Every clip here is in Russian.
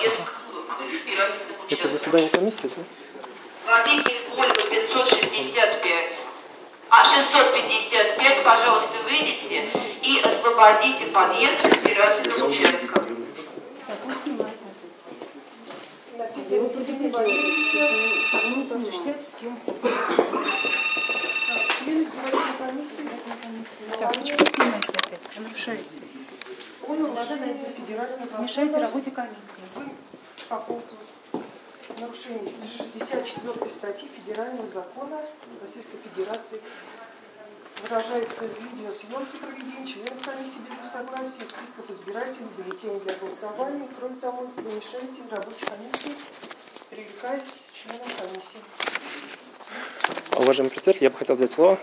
подъезд к, к избирательным Это участкам. заседание комиссии, да? Водитель Ольга 565. А, 655, пожалуйста, выйдите и освободите подъезд к избирательным участкам. Его предупреждали, что они не осуществляют съемку. Члены избирательной комиссии. Так, почему снимаете опять? Нарушаете. Он нарушает федерального закона. Мешаете работе комиссии. Вы по поводу нарушения 64 статьи Федерального закона Российской Федерации выражается в видеосъемке проведения членов комиссии без их согласия, списков избирателей, бюллетеней для голосования. Кроме того, вы мешаете рабочей комиссии, привлекаясь членам комиссии. Уважаемый председатель, я бы хотел взять слово.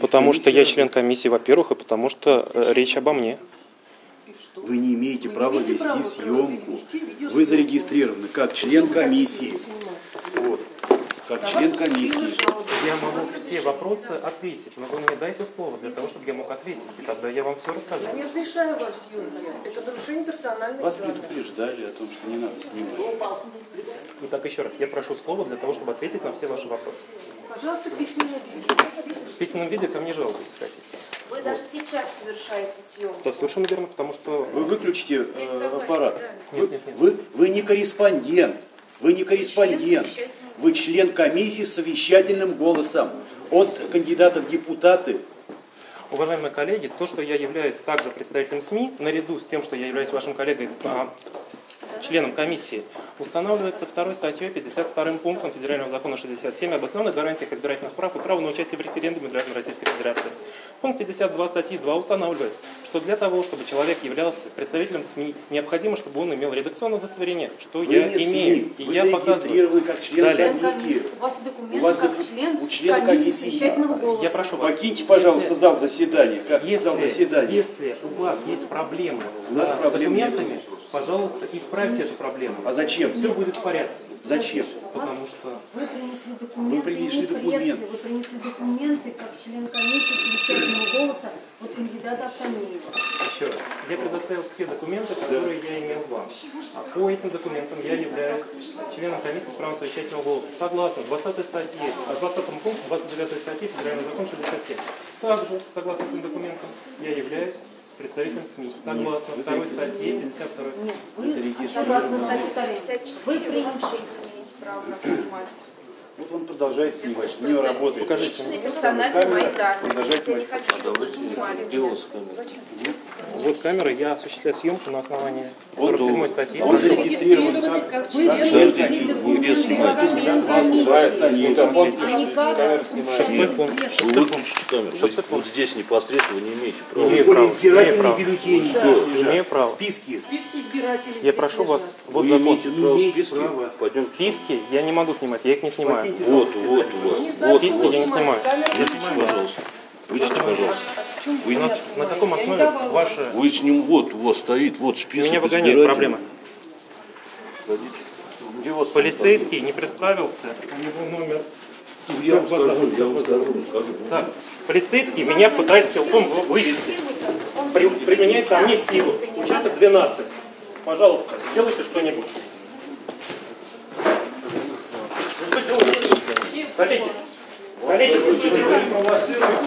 Потому что я член комиссии, во-первых, и потому что э, речь обо мне. Вы не имеете Вы права имеете вести право съемку. вести. Вы зарегистрированы как член комиссии. Вот. Как член комиссии. Я могу все вопросы ответить, но вы мне дайте слово для того, чтобы я мог ответить, и тогда я вам все расскажу. Я не разрешаю вам съемки. Это нарушение персональной Вас данных. предупреждали о том, что не надо снимать. Итак, еще раз, я прошу слово для того, чтобы ответить на все ваши вопросы. Пожалуйста, письменный виде. В письменном виде ко мне жалуйтесь, если хотите. Вы даже сейчас совершаете съемку. То совершенно верно, потому что Вы выключите э, аппарат. Вы, Нет, нет, нет. вы, вы не корреспондент. Вы не корреспондент. Вы член комиссии с совещательным голосом. От кандидата в депутаты Уважаемые коллеги, то, что я являюсь также представителем СМИ, наряду с тем, что я являюсь вашим коллегой, а, членом комиссии, устанавливается второй статьей 52 пунктом Федерального закона 67 об основных гарантиях избирательных прав и права на участие в референдуме граждан Российской Федерации. Пункт 52 статьи 2 устанавливает, что для того, чтобы человек являлся представителем СМИ, необходимо, чтобы он имел редакционное удостоверение, что вы я не имею. СМИ. И Вы я показываю. зарегистрированы как член Далее. Комиссии. У вас документ У вас как член у члена комиссии комиссии совещательного голоса. Я прошу вас. Покиньте, пожалуйста, если- зал заседания. Как зал Если, заседания? если у вас есть проблемы У нас с проблем нет. документами, пожалуйста, исправьте эту проблему. А зачем? Все будет в порядке. Зачем? Потому что Вы принесли документы Вы принесли документы. вы принесли документы как член комиссии совещательного голоса от кандидата Автомеева. Еще раз, я предоставил все документы, которые я имел вам. А по этим документам я являюсь членом комиссии с правом совещательного голоса. Согласно 20 статье, а 20 пункту 29 статьи Федерального закона 67. Также, согласно этим документам, я являюсь представителем СМИ. Согласно вы второй статье 52. Нет, Вы согласно статье 54, вы принесли право нас снимать. Вот он продолжает снимать, у него работает. Покажите Личные мне. персональные мои данные. Продолжайте не снимать. Меня. Вот камера, я осуществляю съемку на основании Вот 47 он. статьи. Он зарегистрирован как... член не как Шестой пункт. камеру. Вы Шестой пункт. вот здесь непосредственно вы не имеете права. Имею право, имею избирательные право. бюллетени Имею право. Списки. списки избирателей. Я прошу вас, вот Вы закон. списки. Списки я не могу снимать, я их не снимаю. Вот, вот у вас. Списки я не снимать. снимаю. Я снимаю. снимает. Пожалуйста. Выйдите, пожалуйста. Вы на, на каком основе ваши... Вы с ним, вот, у вас стоит, вот список Меня выгоняют, избирателей. проблема. Погодите. Где вас Полицейский не представился, у него номер. Я вам скажу, я вам скажу, скажу. Так, полицейский меня пытается силком вы- вывести. При, применяет ко мне силу. Участок 12. Пожалуйста, сделайте что-нибудь. Коллеги, коллеги?